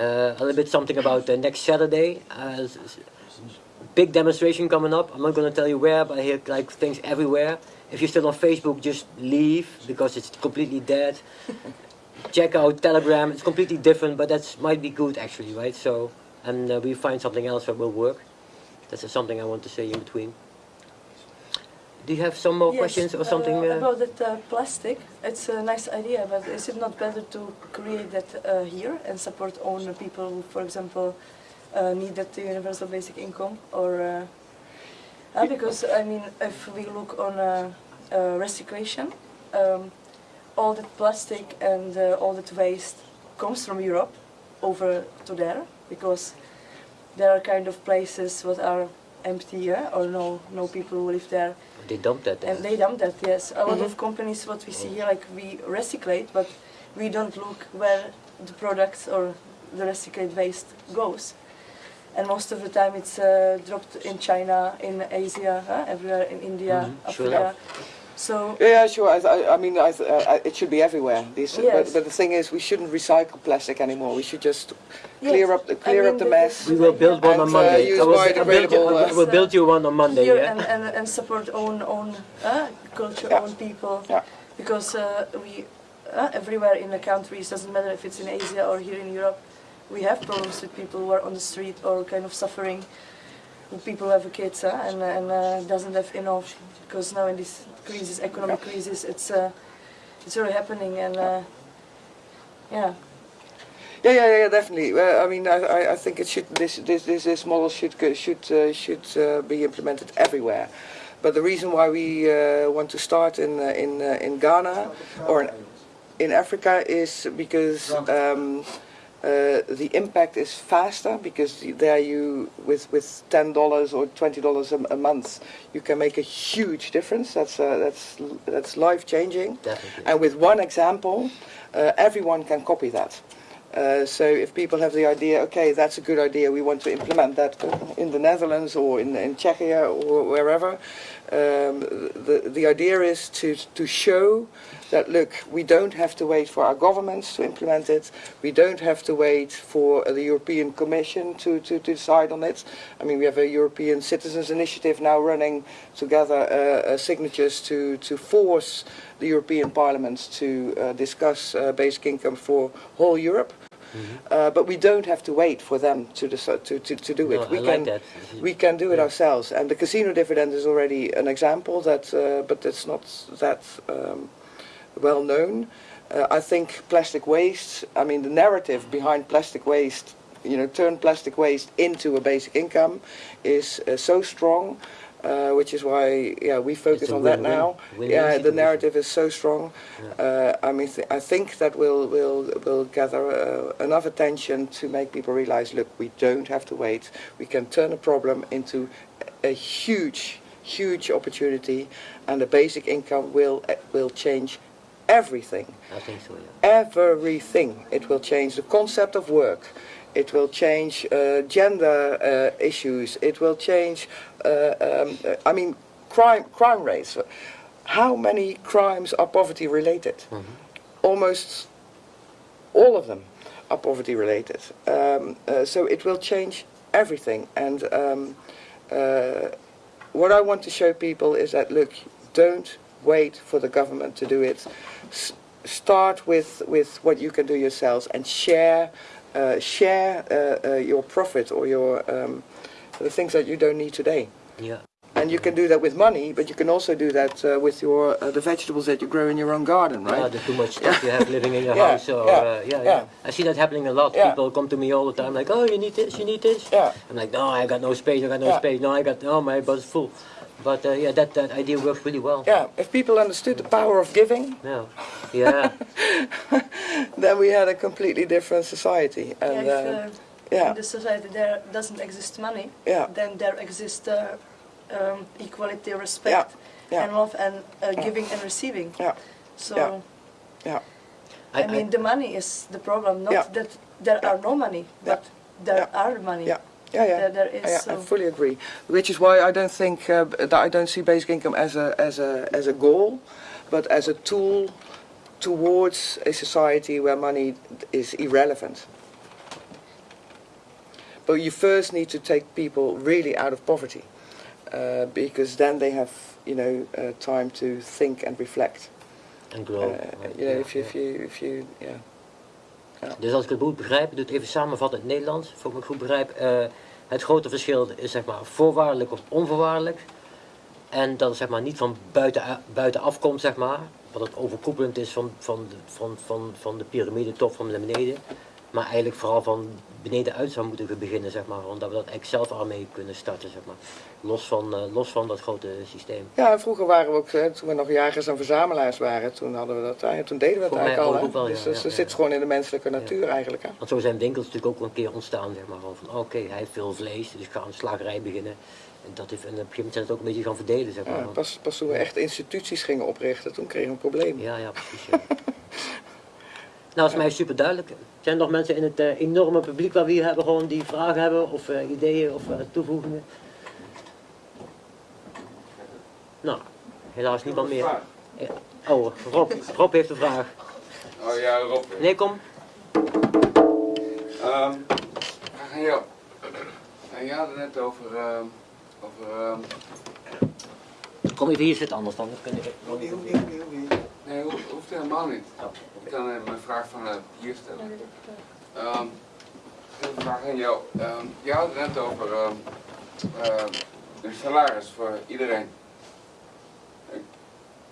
Uh, a little bit something about uh, next Saturday. Uh, big demonstration coming up. I'm not going to tell you where, but I hear like things everywhere. If you're still on Facebook, just leave because it's completely dead. Check out Telegram. It's completely different, but that might be good actually, right? So, and uh, we find something else that will work. That's something I want to say in between. Do you have some more Yes, questions or something? uh, uh, about that uh, plastic, it's a nice idea, but is it not better to create that uh, here and support own people who, for example, uh, need that universal basic income? Or uh, uh, because I mean, if we look on uh, uh, recyclation, um, all that plastic and uh, all that waste comes from Europe over to there because there are kind of places what are empty yeah, or no no people who live there They dump that. and they dump that, yes. A lot Mhm. of companies, what we see here, like we recyclate, but we don't look where the products or the recycled waste goes. And most of the time it's uh, dropped in China, in Asia, huh? everywhere in India, Mhm, sure Africa. So Yeah, yeah, sure. I, I, I mean, I, I, it should be everywhere. These, Yes. but, but the thing is, we shouldn't recycle plastic anymore. We should just clear Yes, up the I clear mean, up the the- mess. We will build one And, on uh, Monday. use I will, I will build you, I'll, build you one on Monday. Yeah. and, and, and support own own uh, culture, Yeah. own people. Yeah. Because uh, we uh, everywhere in the countries doesn't matter if it's in Asia or here in Europe, we have problems with people who are on the street or kind of suffering. With people who have kids uh, and and uh, doesn't have enough because now in this crisis, economic crisis, it's uh, it's really happening and uh, yeah. Yeah, yeah, yeah, definitely. Uh, I mean, I, I, I think it should this this this, this model should should uh, should uh, be implemented everywhere. But the reason why we uh, want to start in uh, in uh, in Ghana or in, in Africa is because um, uh, the impact is faster because there you with with ten dollars or twenty dollars a month you can make a huge difference. That's uh, that's that's life changing. Definitely. And with one example, uh, everyone can copy that. Uh, so if people have the idea, okay, that's a good idea, we want to implement that in the Netherlands or in, in Czechia or wherever, um, the, the idea is to, to show that, look, we don't have to wait for our governments to implement it, we don't have to wait for the European Commission to, to, to decide on it. I mean, we have a European Citizens Initiative now running to gather uh, uh, signatures to, to force the European Parliament to uh, discuss uh, basic income for whole Europe. Uh, but we don't have to wait for them to to, to, to do No, it. We I can like we can do it Yeah. ourselves. And the casino dividend is already an example that, uh, but it's not that um, well known. Uh, I think plastic waste. I mean, the narrative behind plastic waste, you know, turn plastic waste into a basic income, is uh, so strong. Uh, which is why, yeah, we focus on that now. Win-win yeah, the narrative is so strong. Uh, I mean, th- I think that will will will gather uh, enough attention to make people realize, look, we don't have to wait. We can turn a problem into a huge, huge opportunity, and the basic income will uh, will change everything. I think so, yeah. Everything. It will change the concept of work. It will change uh, gender uh, issues. It will change. Uh, um, uh, I mean, crime crime rates. How many crimes are poverty related? Almost all of them are poverty related. Um, uh, so it will change everything. And um, uh, what I want to show people is that look, don't wait for the government to do it. S- start with with what you can do yourselves and share uh, share uh, uh, your profit or your um, the things that you don't need today. Yeah. And you can do that with money, but you can also do that uh, with your uh, the vegetables that you grow in your own garden, Yeah, right? the too much stuff you have living in your Yeah, house. Or, yeah, yeah, yeah, yeah. I see that happening a lot. Yeah. People come to me all the time like, oh, you need this, you need this. Yeah. I'm like, no, I got no space, I got no Yeah. space. No, I got, no, my bus is full. But uh, yeah, that, that idea works really well. Yeah, if people understood the power of giving, Yeah. Yeah. then we had a completely different society. And yeah, if, uh, yeah, in the society there doesn't exist money, yeah, then there exists uh, um, equality, respect, yeah. and love, and uh, giving and receiving. Yeah. So, Yeah. yeah. I, mean, the money is the problem, not Yeah. that there are no money, Yeah. but there Yeah. are money. Yeah. Yeah, yeah. There, there is. Yeah, so I fully agree. Which is why I don't think uh, that I don't see basic income as a as a as a goal, but as a tool towards a society where money is irrelevant. But you first need to take people really out of poverty, uh, because then they have you know uh, time to think and reflect. En grow. Uh, right, you know, yeah, if you yeah. if you if you yeah. Dus als ik het goed begrijp, ik doe het even samenvatten in het Nederlands, voor ik het goed begrijp. eh, het grote verschil is zeg maar voorwaardelijk of onvoorwaardelijk. En dat het zeg maar niet van buiten, buitenaf komt, zeg maar. Wat het overkoepelend is van, van, de, van, van, van de piramide top van naar beneden. Maar eigenlijk vooral van beneden uit zou moeten beginnen, zeg maar. Omdat we dat eigenlijk zelf al mee kunnen starten, zeg maar. Los van, eh, los van dat grote systeem. Ja, vroeger waren we ook, hè, toen we nog jagers en verzamelaars waren, toen hadden we dat, eh, toen deden we het Voor mij eigenlijk al. ook wel, dus ja, dat ja. zit gewoon in de menselijke natuur eigenlijk. Hè. Want zo zijn winkels natuurlijk ook een keer ontstaan, zeg maar. Van oké, hij heeft veel vlees, dus ik ga een slagerij beginnen. En, dat heeft, en op een gegeven moment zijn het ook een beetje gaan verdelen, zeg maar. Pas, pas toen we echt instituties gingen oprichten, toen kregen we een probleem. Ja, ja, precies. Nou, is mij super duidelijk. Zijn er nog mensen in het eh, enorme publiek waar we hier hebben, gewoon die vragen hebben of eh, ideeën of eh, toevoegingen? Nou, helaas niemand meer. Oh, Rob, Rob heeft een vraag. Oh ja, Rob. Nee, kom. Ehm, vraag aan jou. En je had het net over, ehm, over ehm, Kom even hier zitten, anders dan. Helemaal niet. Ik kan eh, mijn vraag vanuit hier stellen. Ehm, ik heb een vraag aan jou. Ehm, je had het net over ehm ehm, een salaris voor iedereen. Eh,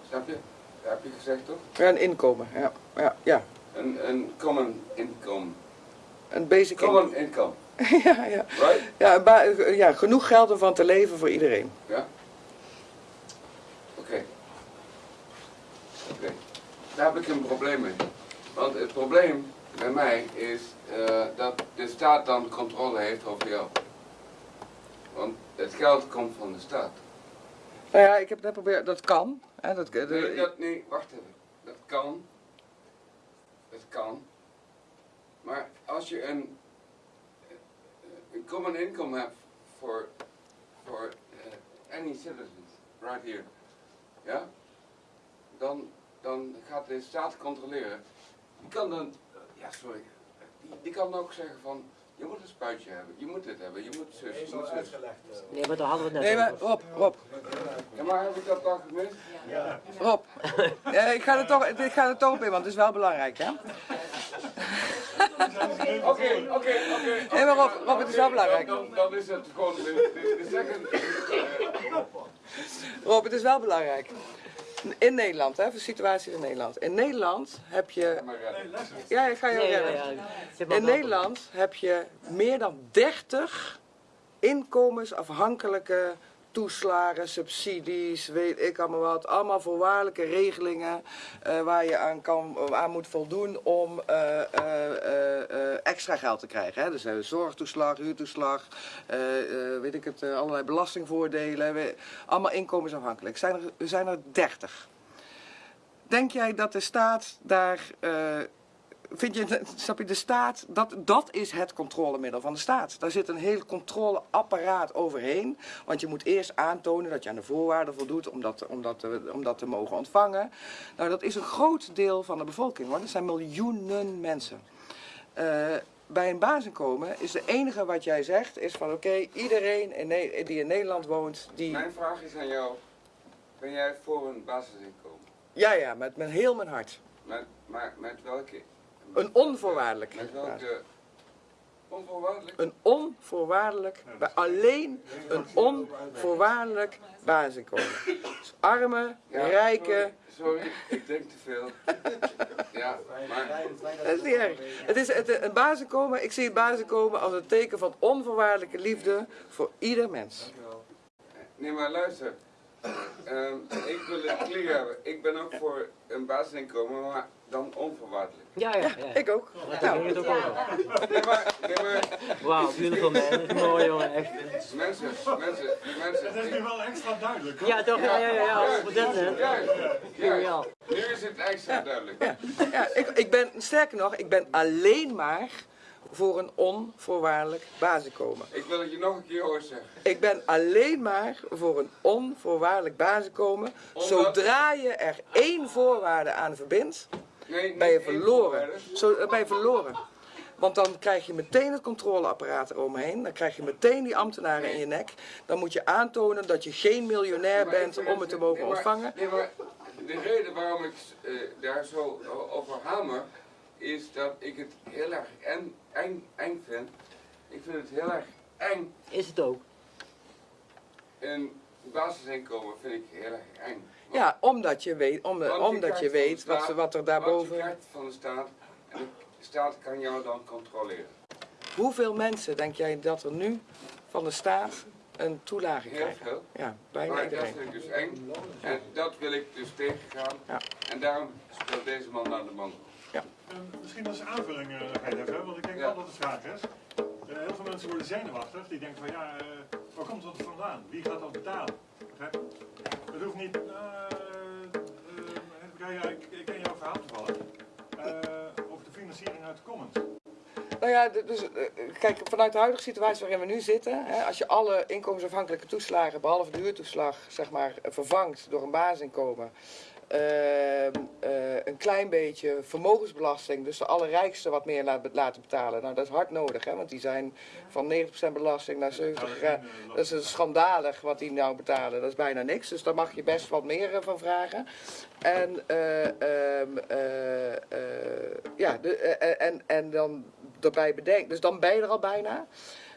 Snap je? Dat heb je gezegd toch? Ja, een inkomen, ja. Ja, ja. Een, een common income. Een basic Common income, ja, ja. right? Ja, ja, genoeg geld om van te leven voor iedereen. Ja? Oké. Oké. Daar heb ik een probleem mee. Want het probleem bij mij is eh, dat de staat dan controle heeft over jou. Want het geld komt van de staat. Nou ja, ik heb net geprobeerd, dat kan. Hè, dat, de- Nee, dat, nee, wacht even. Dat kan. Dat kan. Maar als je een, eh, een common income hebt voor, voor eh, any citizens, right here, ja, dan, dan gaat de staat controleren. Die kan dan, ja sorry, die, die kan ook zeggen van, je moet een spuitje hebben, je moet dit hebben, je moet zus, je moet zus. Nee, maar daar hadden we het Nee, net maar. Rob, Rob, Ja, maar heb ik dat dan gemist? Rob. Ja, ik, ga er toch, ik ga er toch op in, want het is wel belangrijk, hè? Oké, oké, oké. Nee, maar Rob, Rob, het is wel belangrijk. Dan, dan, dan is het gewoon de, de, de second. eh, Rob, het is wel belangrijk. In Nederland, hè, voor de situatie in Nederland. In Nederland heb je... maar redden. Ja, ik ga je Nee, redden. ja. In Nederland heb je meer dan 30 inkomensafhankelijke toeslagen, subsidies, weet ik allemaal wat. Allemaal voorwaardelijke regelingen eh, waar je aan, kan, aan moet voldoen om eh, eh, extra geld te krijgen. Hè. Dus zorgtoeslag, huurtoeslag, weet ik het, allerlei belastingvoordelen. allemaal inkomensafhankelijk. Zijn er, zijn er 30. Denk jij dat de staat daar Vind je, snap je, de staat, dat, dat is het controlemiddel van de staat. Daar zit een heel controleapparaat overheen. Want je moet eerst aantonen dat je aan de voorwaarden voldoet om dat, om dat, te- om dat te mogen ontvangen. Nou, dat is een groot deel van de bevolking hoor. Dat zijn miljoenen mensen. Eh, bij een basisinkomen is het enige wat jij zegt, is van oké, iedereen in die in Nederland woont, die... Mijn vraag is aan jou. Ben jij voor een basisinkomen? Ja, ja, met, met heel mijn hart. Met, maar met welke? Een onvoorwaardelijk. Met welke? Onvoorwaardelijk? Een onvoorwaardelijk, bij alleen een onvoorwaardelijk basisinkomen. Dus armen, Ja, rijken, Sorry, sorry, ik denk te veel. Ja, maar dat is niet erg. Het is het, een basisinkomen, ik zie het basisinkomen als een teken van onvoorwaardelijke liefde voor ieder mens. Nee, maar luister. Ehm, ik wil het clear hebben. Ik ben ook voor een basisinkomen, maar dan onvoorwaardelijk. Ja, ja, ja. Ik ook. Daar ging het ook over. Nee, maar, nee, maar Wauw, beautiful man. Dat is mooi, jongen, echt. mensen, mensen, mensen. Dat is nu wel extra duidelijk. Ja, toch? Ja, ja, ja, ja. Dat, hè. Ja. Nu is het extra duidelijk. Ja, ik, ik ben, sterker nog, ik ben alleen maar voor een onvoorwaardelijk basisinkomen. Ik wil het je nog een keer horen zeggen. Ik ben alleen maar voor een onvoorwaardelijk basisinkomen. Omdat- Zodra je er één voorwaarde aan verbindt, Nee, ben je verloren. Zo eh, ben je verloren. Want dan krijg je meteen het controleapparaat eromheen. Dan krijg je meteen die ambtenaren in je nek. Dan moet je aantonen dat je geen miljonair Maar bent om het te nee, mogen maar- ontvangen. Nee, maar de reden waarom ik eh, daar zo over hamer, is dat ik het heel erg eng, eng, eng vind. Ik vind het heel erg eng. Is het ook? Een basisinkomen vind ik heel erg eng. Want- Ja, omdat je weet, om, omdat je weet wat, staat- wat er Wat daarboven... je van de staat en de staat kan jou dan controleren. Hoeveel mensen denk jij dat er nu van de staat een toelage Heel krijgen? veel. Ja, bijna Maar dat vind ik dus eng. En dat wil ik dus tegengaan. Ja. En daarom speelt deze man naar de man. Misschien als aanvulling eh, nog even, want ik denk Ja. wel dat het vraag is. Eh, heel veel mensen worden zenuwachtig, die denken van ja, eh, waar komt dat vandaan? Wie gaat dat betalen? Begrijp je? Het hoeft niet, eh, eh, ik, ik ken jouw verhaal toevallig, eh, over de financiering uit de Commons. Nou ja, dus, kijk, vanuit de huidige situatie waarin we nu zitten, hè, als je alle inkomensafhankelijke toeslagen, behalve de huurtoeslag, zeg maar, vervangt door een basisinkomen, eh, een klein beetje vermogensbelasting, dus de allerrijksten wat meer laat- laten betalen. Nou, dat is hard nodig, hè, want die zijn van 90% belasting naar 70 gegaan. Dat is een schandalig wat die nou betalen, dat is bijna niks. Dus daar mag je best wat meer eh, van vragen. En, eh, ehm, eh, eh, ja, de, eh, en, en dan erbij bedenken, dus dan ben je er al bijna.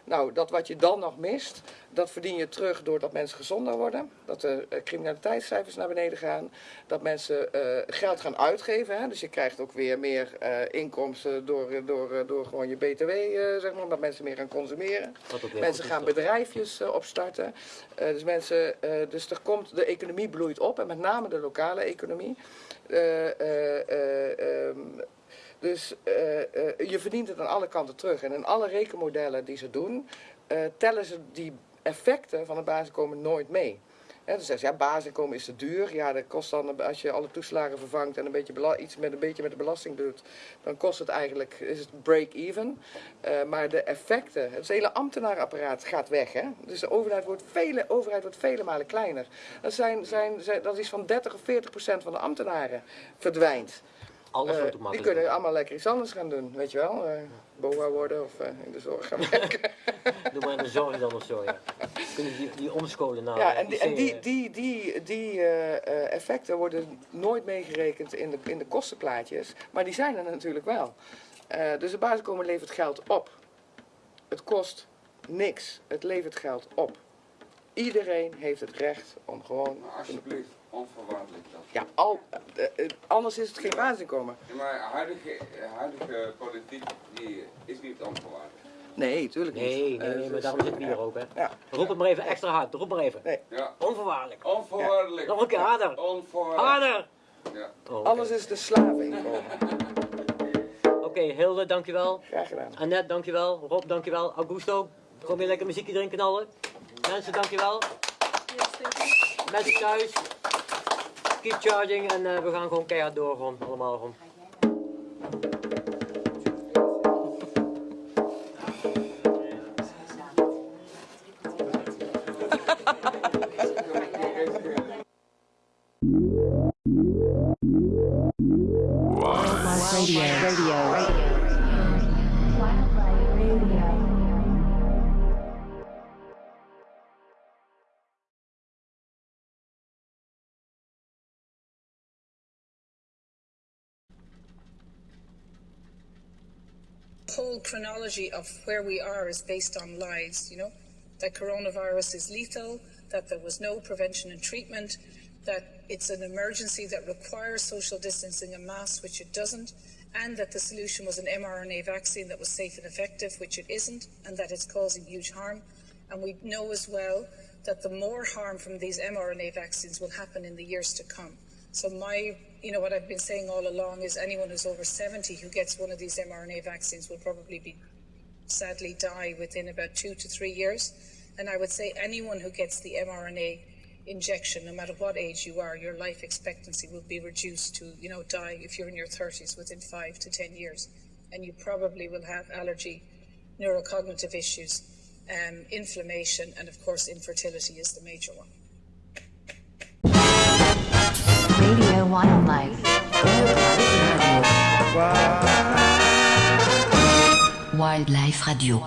Nou, dat wat je dan nog mist, dat verdien je terug doordat mensen gezonder worden. Dat de eh, criminaliteitscijfers naar beneden gaan. Dat mensen eh, geld gaan uitgeven. Hè? Dus je krijgt ook weer meer eh, inkomsten door, door, door gewoon je btw, eh, zeg maar. Omdat mensen meer gaan consumeren. Mensen gaan bedrijfjes opstarten. Dus, mensen, dus er komt, de economie bloeit op. En met name de lokale economie. Ehm, dus eh, eh, je verdient het aan alle kanten terug. En in alle rekenmodellen die ze doen, eh, tellen ze die effecten van het basisinkomen nooit mee. Zeggen ze, ja, basisinkomen is te duur. Ja, dat kost dan, als je alle toeslagen vervangt en een beetje iets met een beetje met de belasting doet, dan kost het eigenlijk, is het break-even. Maar de effecten, het hele ambtenarenapparaat gaat weg. Hè? Dus de overheid wordt vele, overheid wordt vele malen kleiner. Zijn, zijn, dat is van 30 of 40 procent van de ambtenaren verdwijnt. Alles Eh, wordt die makkelijk. kunnen allemaal lekker iets anders gaan doen, weet je wel. eh boa worden of eh, in de zorg gaan werken. Doe maar in de zorg dan of zo, ja. Kunnen die, die omscholen naar ja, en die, en IC, die, die, die, die eh, eh, effecten worden nooit meegerekend in de, in de kostenplaatjes, maar die zijn er natuurlijk wel. Eh, dus het basiskomen levert geld op. Het kost niks, het levert geld op. Iedereen heeft het recht om gewoon... Alsjeblieft, onvoorwaardelijk dat. Ja, al, eh, eh, anders is het geen basisinkomen. Ja, maar huidige, huidige politiek die is niet onvoorwaardelijk. Nee, tuurlijk niet. Nee, nee, Eh, nee, maar dus- daarom zitten we hier ook, hè. Ja. Roep het maar even extra hard, roep maar even. Nee. Ja, Onvoorwaardelijk. onvoorwaardelijk. Nog een keer harder. Onvoorwaardelijk. Harder! Ja. Oh, oké. Anders is een slaveninkomen. Oké, Hilde, dankjewel. Graag gedaan. Annette, dankjewel. Rob, dankjewel. Augusto, kom je lekker muziekje erin knallen. Mensen, dankjewel. Yes, thank you. Mensen thuis. Keep charging en eh, we gaan gewoon keihard door, gewoon allemaal gewoon. chronology of where we are is based on lies, you know, that coronavirus is lethal, that there was no prevention and treatment, that it's an emergency that requires social distancing and masks, which it doesn't, and that the solution was an mRNA vaccine that was safe and effective, which it isn't, and that it's causing huge harm. And we know as well that the more harm from these mRNA vaccines will happen in the years to come. So my, you know, what I've been saying all along is anyone who's over 70 who gets one of these mRNA vaccines will probably be sadly die within about two to three years. And I would say anyone who gets the mRNA injection, no matter what age you are, your life expectancy will be reduced to, you know, die if you're in your 30s within five to 10 years. And you probably will have allergy, neurocognitive issues, um, inflammation, and of course, infertility is the major one. Radio Wildlife. Wildlife Radio.